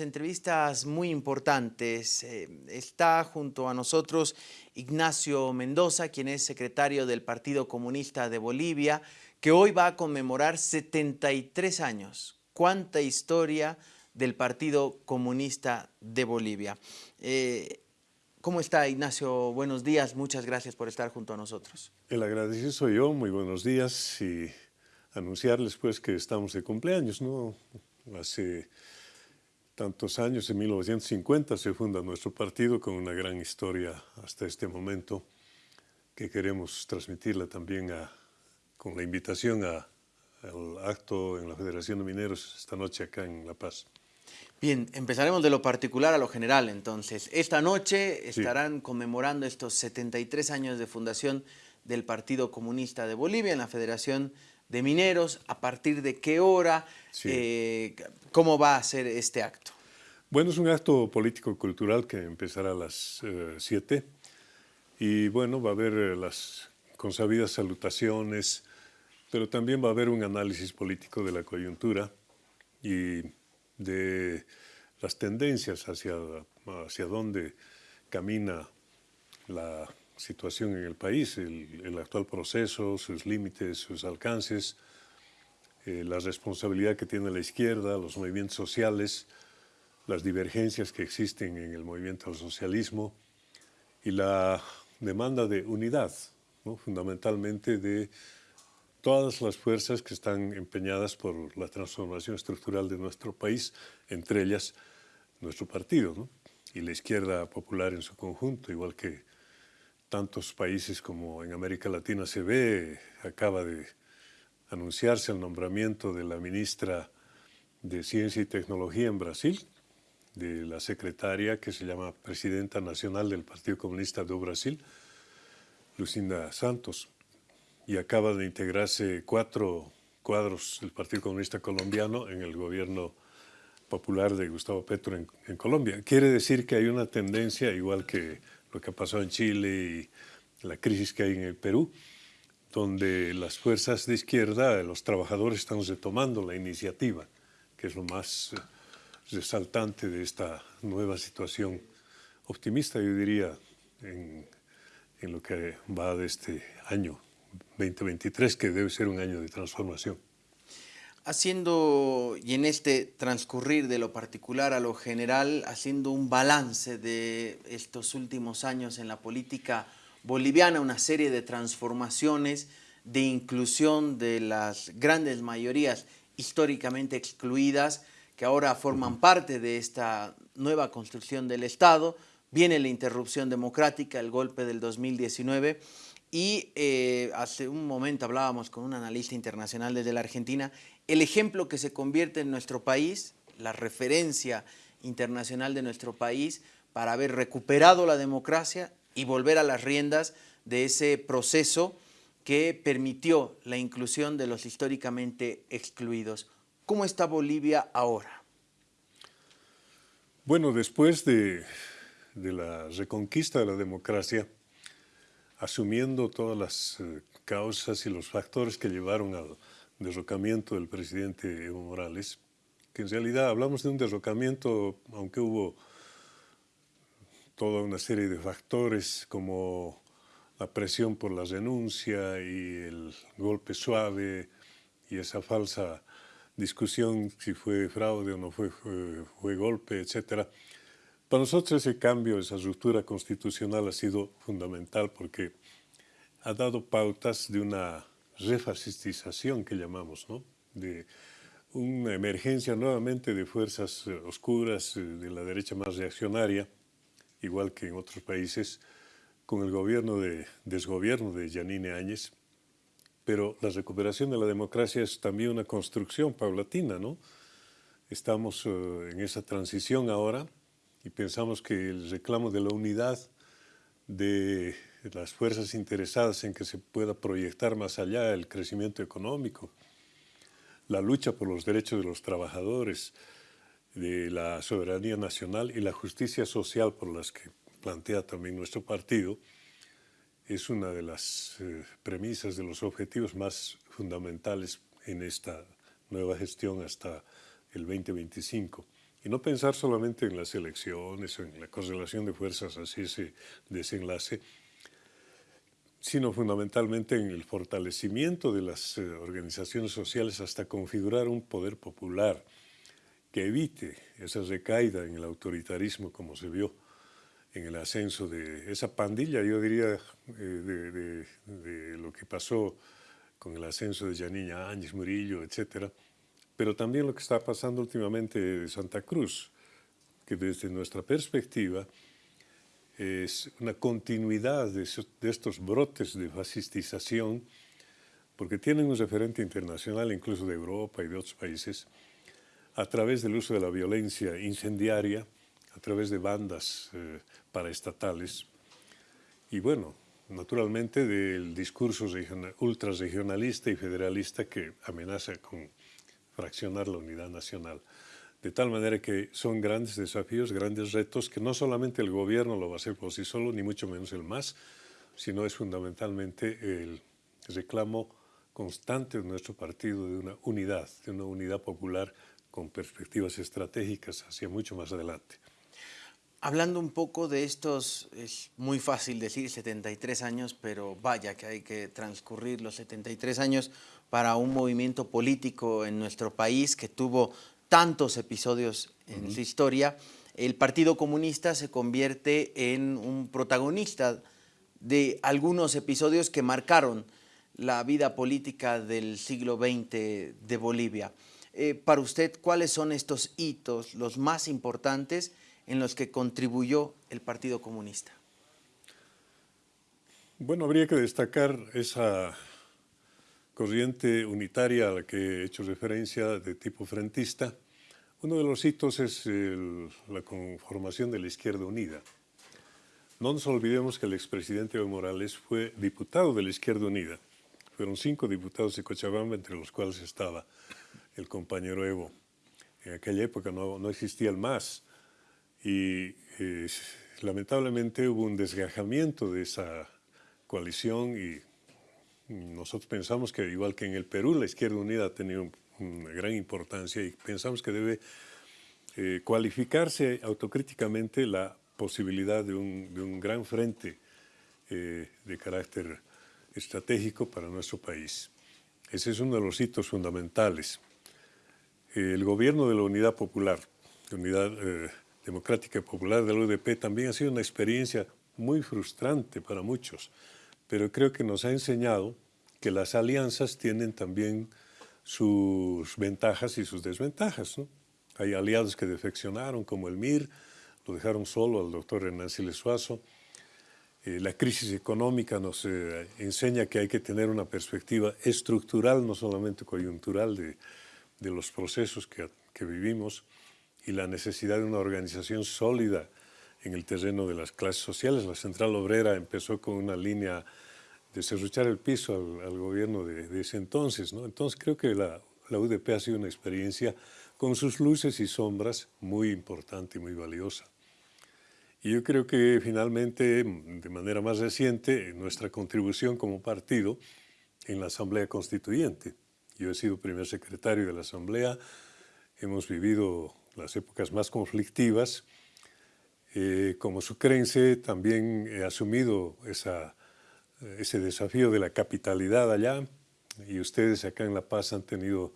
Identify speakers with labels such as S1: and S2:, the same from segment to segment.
S1: entrevistas muy importantes. Eh, está junto a nosotros Ignacio Mendoza, quien es secretario del Partido Comunista de Bolivia, que hoy va a conmemorar 73 años. ¡Cuánta historia del Partido Comunista de Bolivia! Eh, ¿Cómo está Ignacio? Buenos días, muchas gracias por estar junto a nosotros.
S2: El agradecido soy yo, muy buenos días y anunciarles pues que estamos de cumpleaños, ¿no? Hace tantos años, en 1950 se funda nuestro partido con una gran historia hasta este momento que queremos transmitirla también con la invitación al acto en la Federación de Mineros esta noche acá en La Paz.
S1: Bien, empezaremos de lo particular a lo general entonces. Esta noche estarán conmemorando estos 73 años de fundación del Partido Comunista de Bolivia en la Federación de mineros, a partir de qué hora, eh, cómo va a ser este acto.
S2: Bueno, es un acto político-cultural que empezará a las 7 eh, y bueno, va a haber eh, las consabidas salutaciones, pero también va a haber un análisis político de la coyuntura y de las tendencias hacia, hacia dónde camina la situación en el país, el, actual proceso, sus límites, sus alcances, eh, la responsabilidad que tiene la izquierda, los movimientos sociales, las divergencias que existen en el movimiento del socialismo y la demanda de unidad, fundamentalmente de todas las fuerzas que están empeñadas por la transformación estructural de nuestro país, entre ellas nuestro partido y la izquierda popular en su conjunto, igual que tantos países como en América Latina se ve, acaba de anunciarse el nombramiento de la ministra de Ciencia y Tecnología en Brasil, de la secretaria que se llama Presidenta Nacional del Partido Comunista de Brasil, Lucinda Santos, y acaba de integrarse cuatro cuadros del Partido Comunista Colombiano en el gobierno popular de Gustavo Petro en, en Colombia. Quiere decir que hay una tendencia, igual que lo que ha pasado en Chile y la crisis que hay en el Perú, donde las fuerzas de izquierda, los trabajadores están retomando la iniciativa, que es lo más eh, resaltante de esta nueva situación optimista, yo diría, en, en lo que va de este año 2023, que debe ser un año de transformación
S1: haciendo, y en este transcurrir de lo particular a lo general, haciendo un balance de estos últimos años en la política boliviana, una serie de transformaciones, de inclusión de las grandes mayorías históricamente excluidas, que ahora forman parte de esta nueva construcción del Estado, viene la interrupción democrática, el golpe del 2019, y eh, hace un momento hablábamos con un analista internacional desde la Argentina, el ejemplo que se convierte en nuestro país, la referencia internacional de nuestro país para haber recuperado la democracia y volver a las riendas de ese proceso que permitió la inclusión de los históricamente excluidos. ¿Cómo está Bolivia ahora?
S2: Bueno, después de, de la reconquista de la democracia, asumiendo todas las eh, causas y los factores que llevaron al derrocamiento del presidente Evo Morales, que en realidad hablamos de un derrocamiento, aunque hubo toda una serie de factores como la presión por la renuncia y el golpe suave y esa falsa discusión si fue fraude o no fue, fue, fue golpe, etcétera, para nosotros ese cambio, esa ruptura constitucional ha sido fundamental porque ha dado pautas de una refascistización que llamamos, ¿no? de una emergencia nuevamente de fuerzas eh, oscuras eh, de la derecha más reaccionaria, igual que en otros países, con el gobierno de desgobierno de Yanine Áñez, pero la recuperación de la democracia es también una construcción paulatina, ¿no? Estamos eh, en esa transición ahora, y pensamos que el reclamo de la unidad de las fuerzas interesadas en que se pueda proyectar más allá el crecimiento económico, la lucha por los derechos de los trabajadores, de la soberanía nacional y la justicia social por las que plantea también nuestro partido, es una de las eh, premisas, de los objetivos más fundamentales en esta nueva gestión hasta el 2025 Y no pensar solamente en las elecciones o en la correlación de fuerzas, así ese desenlace, sino fundamentalmente en el fortalecimiento de las eh, organizaciones sociales hasta configurar un poder popular que evite esa recaída en el autoritarismo como se vio en el ascenso de esa pandilla, yo diría, eh, de, lo que pasó con el ascenso de Yanina Áñez Murillo, etcétera, pero también lo que está pasando últimamente de Santa Cruz, que desde nuestra perspectiva es una continuidad de, estos brotes de fascistización, porque tienen un referente internacional, incluso de Europa y de otros países, a través del uso de la violencia incendiaria, a través de bandas eh, paraestatales y bueno, naturalmente del discurso ultrarregionalista y federalista que amenaza con fraccionar la unidad nacional. De tal manera que son grandes desafíos, grandes retos que no solamente el gobierno lo va a hacer por sí solo, ni mucho menos el MAS, sino es fundamentalmente el reclamo constante de nuestro partido de una unidad, de una unidad popular con perspectivas estratégicas hacia mucho más adelante.
S1: Hablando un poco de estos, es muy fácil decir 73 años, pero vaya que hay que transcurrir los 73 años para un movimiento político en nuestro país que tuvo tantos episodios en su historia. El Partido Comunista se convierte en un protagonista de algunos episodios que marcaron la vida política del siglo XX de Bolivia. Eh, para usted, ¿cuáles son estos hitos, los más importantes en los que contribuyó el Partido Comunista?
S2: Bueno, habría que destacar esa corriente unitaria a la que he hecho referencia de tipo frentista. Uno de los hitos es la conformación de la Izquierda Unida. No nos olvidemos que el expresidente Evo Morales fue diputado de la Izquierda Unida. Fueron cinco diputados de Cochabamba, entre los cuales estaba el compañero Evo. En aquella época no, existía el MAS y eh, lamentablemente hubo un desgajamiento de esa coalición y nosotros pensamos que igual que en el Perú la Izquierda Unida ha tenido una gran importancia y pensamos que debe eh, cualificarse autocríticamente la posibilidad de un, gran frente eh, de carácter estratégico para nuestro país. Ese es uno de los hitos fundamentales. el gobierno de la Unidad Popular, la Unidad Democrática Popular de la UDP también ha sido una experiencia muy frustrante para muchos, pero creo que nos ha enseñado que las alianzas tienen también sus ventajas y sus desventajas. Hay aliados que defeccionaron, como el MIR, lo dejaron solo al doctor Hernán Siles. Eh, la crisis económica nos eh, enseña que hay que tener una perspectiva estructural, no solamente coyuntural, de, de los procesos que, que vivimos y la necesidad de una organización sólida en el terreno de las clases sociales. La Central Obrera empezó con una línea de serruchar el piso al, gobierno de, ese entonces. ¿no? Entonces creo que la, la UDP ha sido una experiencia con sus luces y sombras muy importante y muy valiosa. Y yo creo que finalmente, de manera más reciente, nuestra contribución como partido en la Asamblea Constituyente. Yo he sido primer secretario de la Asamblea, hemos vivido las épocas más conflictivas. Eh, como sucrense también he asumido esa, ese desafío de la capitalidad allá y ustedes acá en La Paz han tenido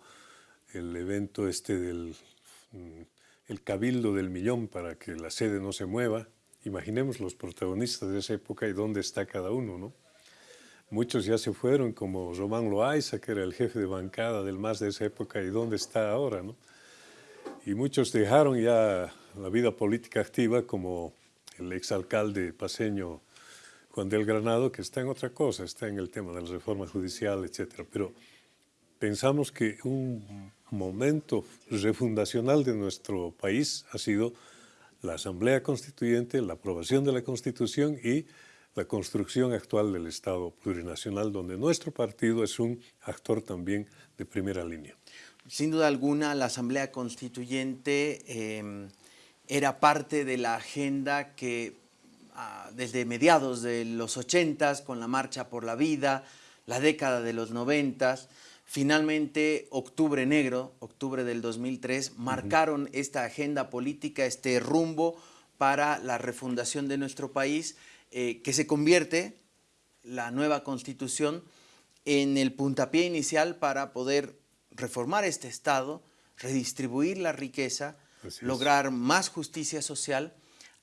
S2: el evento este del mm, el cabildo del millón para que la sede no se mueva. Imaginemos los protagonistas de esa época y dónde está cada uno, ¿no? Muchos ya se fueron, como Román Loaiza, que era el jefe de bancada del MAS de esa época, y dónde está ahora, ¿no? y muchos dejaron ya la vida política activa como el exalcalde paseño Juan del Granado, que está en otra cosa, está en el tema de la reforma judicial, etc. Pero pensamos que un momento refundacional de nuestro país ha sido la Asamblea Constituyente, la aprobación de la Constitución y la construcción actual del Estado plurinacional, donde nuestro partido es un actor también de primera línea.
S1: Sin duda alguna, la Asamblea Constituyente em, era parte de la agenda que ah, desde mediados de los 80 con la Marcha por la Vida, la década de los 90 Finalmente, octubre negro, octubre del 2003, marcaron esta agenda política, este rumbo para la refundación de nuestro país, eh, que se convierte, la nueva constitución, en el puntapié inicial para poder reformar este Estado, redistribuir la riqueza, lograr más justicia social,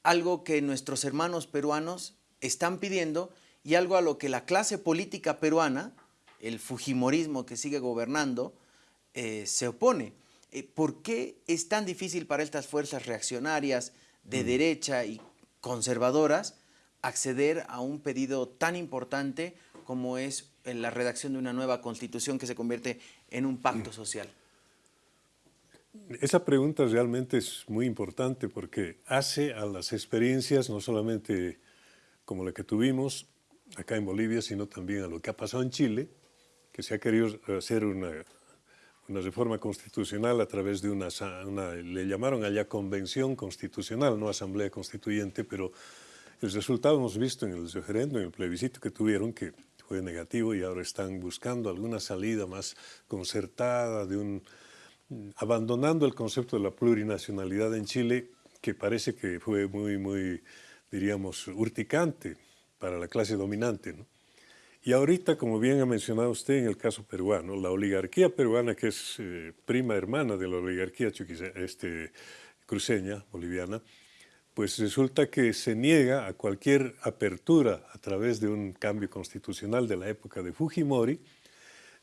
S1: algo que nuestros hermanos peruanos están pidiendo y algo a lo que la clase política peruana, el fujimorismo que sigue gobernando, eh, se opone. Eh, ¿Por qué es tan difícil para estas fuerzas reaccionarias de mm. derecha y conservadoras acceder a un pedido tan importante como es la redacción de una nueva constitución que se convierte en un pacto social?
S2: Esa pregunta realmente es muy importante porque hace a las experiencias, no solamente como la que tuvimos acá en Bolivia, sino también a lo que ha pasado en Chile, que se ha querido hacer una, una reforma constitucional a través de una, una, le llamaron allá convención constitucional, no asamblea constituyente, pero el resultado hemos visto en el referéndum, en el plebiscito que tuvieron, que fue negativo y ahora están buscando alguna salida más concertada, de un, abandonando el concepto de la plurinacionalidad en Chile, que parece que fue muy, muy, diríamos, urticante para la clase dominante. Y ahorita, como bien ha mencionado usted en el caso peruano, la oligarquía peruana, que es eh, prima hermana de la oligarquía este, cruceña, boliviana, pues resulta que se niega a cualquier apertura a través de un cambio constitucional de la época de Fujimori,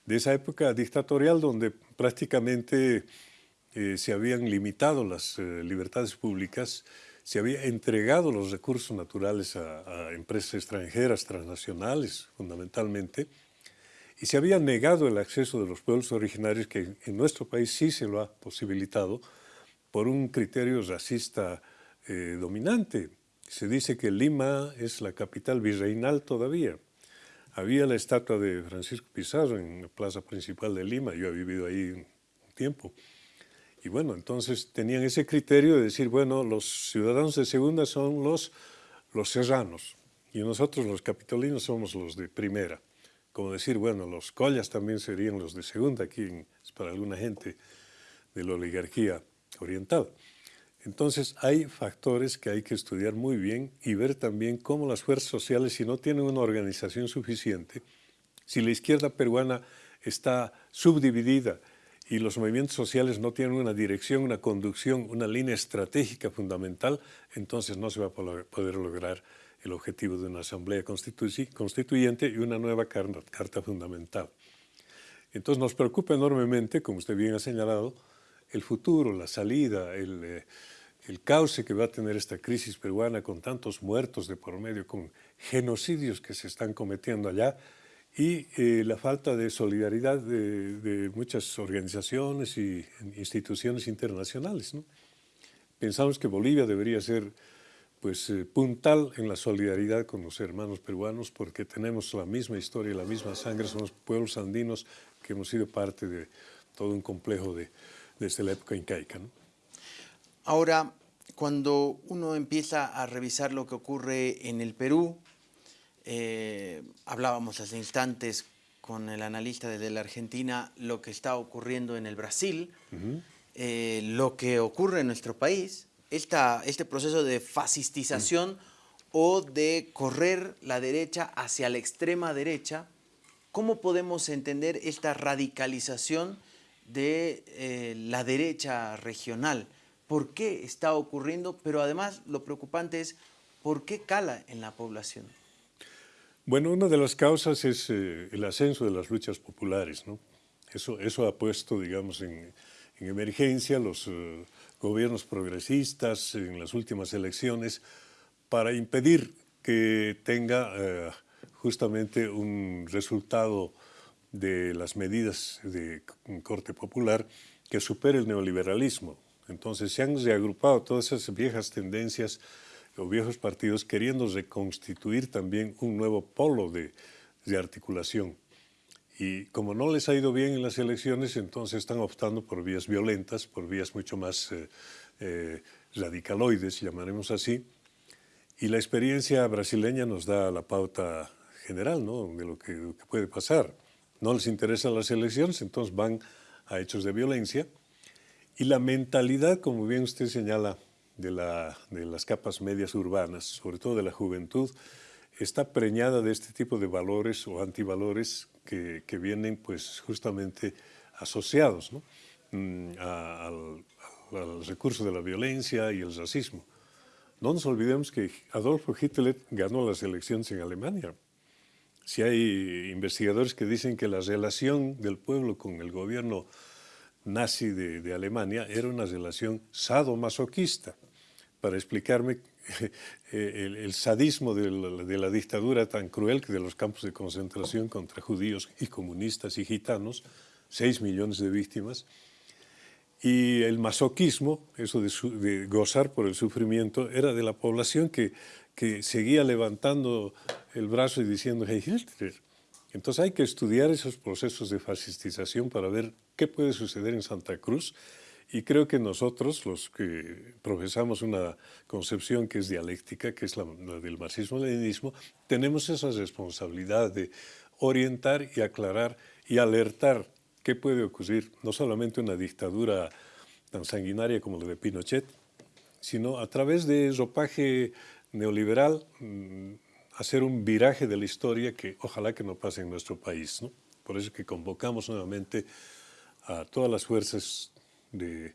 S2: de esa época dictatorial donde prácticamente eh, se habían limitado las eh, libertades públicas, se había entregado los recursos naturales a, empresas extranjeras, transnacionales fundamentalmente, y se había negado el acceso de los pueblos originarios que en nuestro país sí se lo ha posibilitado por un criterio racista eh, dominante. Se dice que Lima es la capital virreinal todavía. Había la estatua de Francisco Pizarro en la plaza principal de Lima, yo he vivido ahí un tiempo. Y bueno, entonces tenían ese criterio de decir, bueno, los ciudadanos de segunda son los, los serranos y nosotros los capitolinos somos los de primera. Como decir, bueno, los collas también serían los de segunda, aquí es para alguna gente de la oligarquía oriental. Entonces hay factores que hay que estudiar muy bien y ver también cómo las fuerzas sociales, si no tienen una organización suficiente, si la izquierda peruana está subdividida y los movimientos sociales no tienen una dirección, una conducción, una línea estratégica fundamental, entonces no se va a poder lograr el objetivo de una asamblea constituyente y una nueva carta, fundamental. Entonces nos preocupa enormemente, como usted bien ha señalado, el futuro, la salida, el, eh, el cauce que va a tener esta crisis peruana con tantos muertos de por medio, con genocidios que se están cometiendo allá y eh, la falta de solidaridad de, muchas organizaciones y instituciones internacionales. Pensamos que Bolivia debería ser pues, eh, puntal en la solidaridad con los hermanos peruanos porque tenemos la misma historia, la misma sangre, somos pueblos andinos que hemos sido parte de todo un complejo de, desde la época incaica. ¿no?
S1: Ahora, cuando uno empieza a revisar lo que ocurre en el Perú, eh, hablábamos hace instantes con el analista desde la Argentina, lo que está ocurriendo en el Brasil, eh, lo que ocurre en nuestro país, esta, este proceso de fascistización o de correr la derecha hacia la extrema derecha, ¿cómo podemos entender esta radicalización de eh, la derecha regional? Por qué está ocurriendo, pero además lo preocupante es por qué cala en la población.
S2: Bueno, una de las causas es eh, el ascenso de las luchas populares. eso ha puesto, digamos, en, emergencia los eh, gobiernos progresistas en las últimas elecciones para impedir que tenga eh, justamente un resultado de las medidas de corte popular que supere el neoliberalismo. Entonces se han reagrupado todas esas viejas tendencias o viejos partidos queriendo reconstituir también un nuevo polo de, articulación. Y como no les ha ido bien en las elecciones, entonces están optando por vías violentas, por vías mucho más eh, eh, radicaloides, llamaremos así. Y la experiencia brasileña nos da la pauta general ¿no? de lo que, puede pasar. no les interesan las elecciones, entonces van a hechos de violencia. Y la mentalidad, como bien usted señala, de, la, de las capas medias urbanas, sobre todo de la juventud, está preñada de este tipo de valores o antivalores que, que vienen pues justamente asociados mm, al, al, recurso de la violencia y el racismo. No nos olvidemos que Adolfo Hitler ganó las elecciones en Alemania. Si hay investigadores que dicen que la relación del pueblo con el gobierno nazi de, Alemania era una relación sadomasoquista. Para explicarme el, sadismo de la, de dictadura tan cruel que de los campos de concentración contra judíos y comunistas y gitanos, 6 millones de víctimas, y el masoquismo, eso de, gozar por el sufrimiento, era de la población que, que seguía levantando el brazo y diciendo hey Hitler. Entonces hay que estudiar esos procesos de fascistización para ver qué puede suceder en Santa Cruz. Y creo que nosotros, los que profesamos una concepción que es dialéctica, que es la, la del marxismo-leninismo, tenemos esa responsabilidad de orientar y aclarar y alertar qué puede ocurrir, no solamente una dictadura tan sanguinaria como la de Pinochet, sino a través de ropaje neoliberal, mm, hacer un viraje de la historia que ojalá que no pase en nuestro país. ¿no? Por eso que convocamos nuevamente a todas las fuerzas de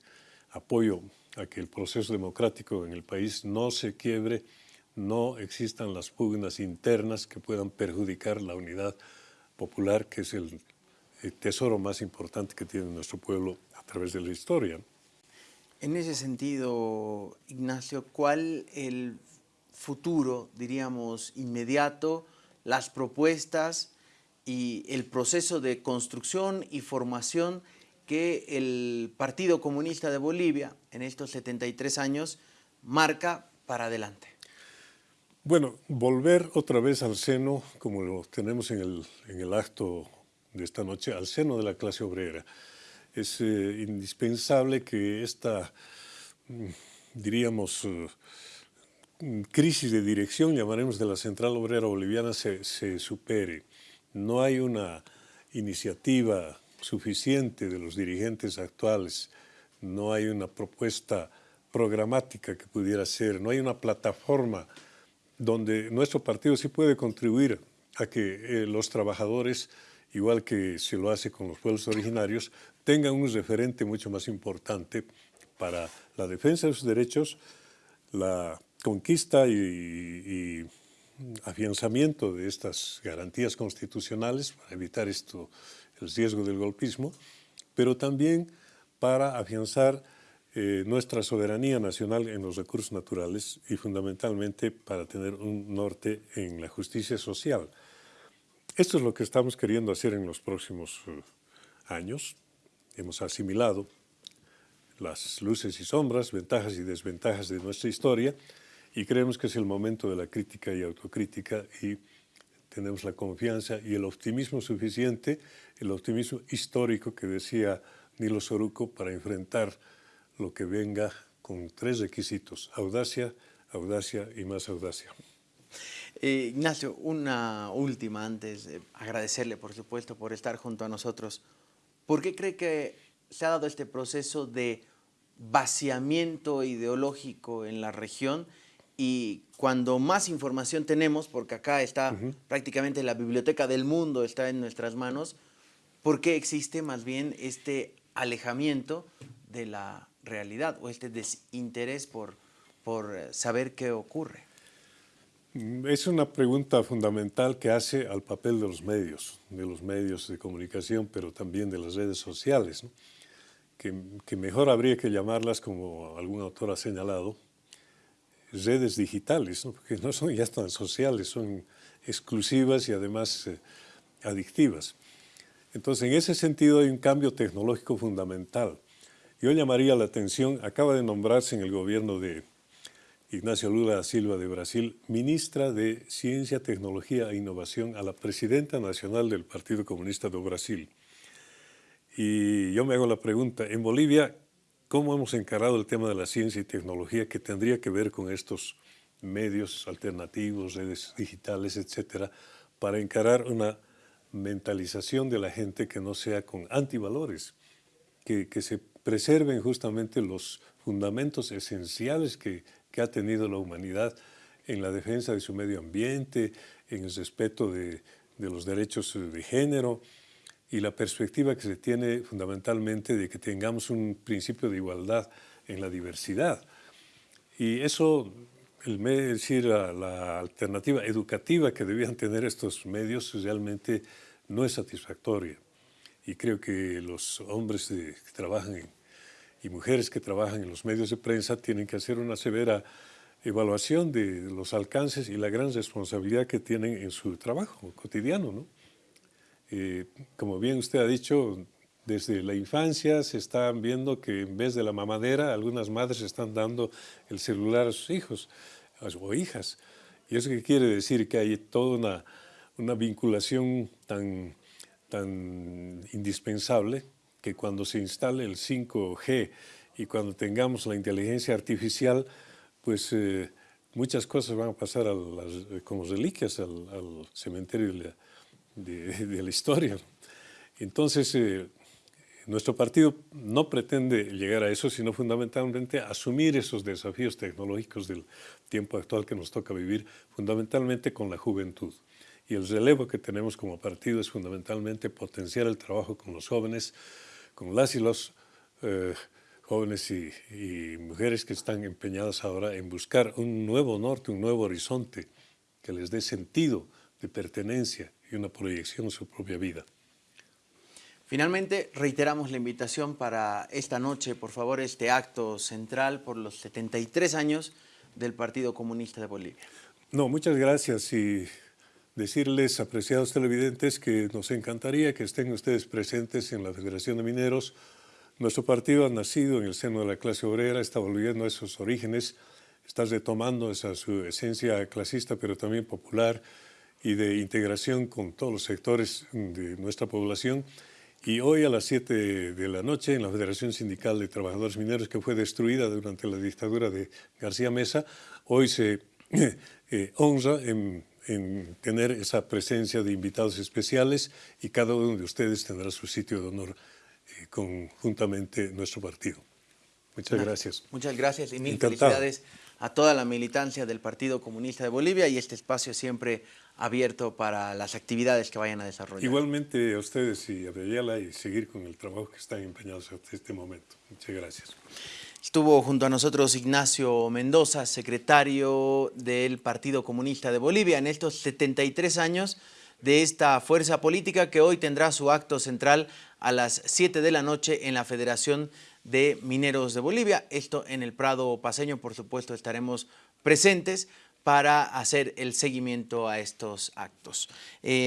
S2: apoyo a que el proceso democrático en el país no se quiebre, no existan las pugnas internas que puedan perjudicar la unidad popular, que es el el tesoro más importante que tiene nuestro pueblo a través de la historia.
S1: En ese sentido, Ignacio, ¿cuál el futuro, diríamos, inmediato, las propuestas y el proceso de construcción y formación que el Partido Comunista de Bolivia en estos 73 años marca para adelante?
S2: Bueno, volver otra vez al seno, como lo tenemos en el, en el acto de esta noche al seno de la clase obrera. Es eh, indispensable que esta, mm, diríamos, eh, crisis de dirección, llamaremos de la Central Obrera Boliviana, se, se supere. No hay una iniciativa suficiente de los dirigentes actuales, no hay una propuesta programática que pudiera ser, no hay una plataforma donde nuestro partido sí puede contribuir a que eh, los trabajadores igual que se lo hace con los pueblos originarios, tengan un referente mucho más importante para la defensa de sus derechos, la conquista y, afianzamiento de estas garantías constitucionales para evitar esto, el riesgo del golpismo, pero también para afianzar eh, nuestra soberanía nacional en los recursos naturales y fundamentalmente para tener un norte en la justicia social. Esto es lo que estamos queriendo hacer en los próximos eh, años. Hemos asimilado las luces y sombras, ventajas y desventajas de nuestra historia y creemos que es el momento de la crítica y autocrítica y tenemos la confianza y el optimismo suficiente, el optimismo histórico que decía Nilo Soruco para enfrentar lo que venga con tres requisitos, audacia, audacia y más audacia.
S1: Eh, Ignacio, una última antes, de agradecerle por supuesto por estar junto a nosotros. ¿Por qué cree que se ha dado este proceso de vaciamiento ideológico en la región y cuando más información tenemos, porque acá está prácticamente la biblioteca del mundo, está en nuestras manos, ¿por qué existe más bien este alejamiento de la realidad o este desinterés por, por saber qué ocurre?
S2: Es una pregunta fundamental que hace al papel de los medios, de los medios de comunicación, pero también de las redes sociales, que, mejor habría que llamarlas, como algún autor ha señalado, redes digitales, porque no son ya tan sociales, son exclusivas y además eh, adictivas. Entonces, en ese sentido hay un cambio tecnológico fundamental. Yo llamaría la atención, acaba de nombrarse en el gobierno de Ignacio Lula da Silva de Brasil, ministra de Ciencia, Tecnología e Innovación a la presidenta nacional del Partido Comunista de Brasil. Y yo me hago la pregunta, en Bolivia, ¿cómo hemos encarado el tema de la ciencia y tecnología que tendría que ver con estos medios alternativos, redes digitales, etcétera, para encarar una mentalización de la gente que no sea con antivalores, que, que se preserven justamente los fundamentos esenciales que, que, ha tenido la humanidad en la defensa de su medio ambiente, en el respeto de, de los derechos de género y la perspectiva que se tiene fundamentalmente de que tengamos un principio de igualdad en la diversidad. Y eso, el, decir, la, la alternativa educativa que debían tener estos medios realmente no es satisfactoria. Y creo que los hombres que trabajan en, y mujeres que trabajan en los medios de prensa tienen que hacer una severa evaluación de los alcances y la gran responsabilidad que tienen en su trabajo cotidiano. ¿no? Eh, como bien usted ha dicho, desde la infancia se están viendo que en vez de la mamadera, algunas madres están dando el celular a sus hijos o hijas. ¿Y eso qué quiere decir? Que hay toda una, una vinculación tan, tan indispensable que cuando se instale el 5G y cuando tengamos la inteligencia artificial, pues eh, muchas cosas van a pasar a las, como reliquias al, al cementerio de la, de, de la, historia. Entonces, eh, nuestro partido no pretende llegar a eso, sino fundamentalmente asumir esos desafíos tecnológicos del tiempo actual que nos toca vivir, fundamentalmente con la juventud. Y el relevo que tenemos como partido es fundamentalmente potenciar el trabajo con los jóvenes, con las y los eh, jóvenes y, y, mujeres que están empeñadas ahora en buscar un nuevo norte, un nuevo horizonte que les dé sentido de pertenencia y una proyección en su propia vida.
S1: Finalmente, reiteramos la invitación para esta noche, por favor, este acto central por los 73 años del Partido Comunista de Bolivia.
S2: No, muchas gracias y decirles, apreciados televidentes, que nos encantaría que estén ustedes presentes en la Federación de Mineros. Nuestro partido ha nacido en el seno de la clase obrera, está volviendo a esos orígenes, está retomando esa su esencia clasista, pero también popular y de integración con todos los sectores de nuestra población. Y hoy a las 7 de la noche en la Federación Sindical de Trabajadores Mineros, que fue destruida durante la dictadura de García Mesa, hoy se eh, honra en, en, tener esa presencia de invitados especiales y cada uno de ustedes tendrá su sitio de honor eh, conjuntamente nuestro partido. Muchas gracias.
S1: Muchas gracias y mil Encantado. felicidades a toda la militancia del Partido Comunista de Bolivia y este espacio siempre abierto para las actividades que vayan a desarrollar.
S2: Igualmente a ustedes y a Bellala y seguir con el trabajo que están empeñados hasta este momento. Muchas gracias.
S1: Estuvo junto a nosotros Ignacio Mendoza, secretario del Partido Comunista de Bolivia, en estos 73 años de esta fuerza política que hoy tendrá su acto central a las 7 de la noche en la Federación de Mineros de Bolivia. Esto en el Prado Paseño, por supuesto, estaremos presentes para hacer el seguimiento a estos actos. Eh,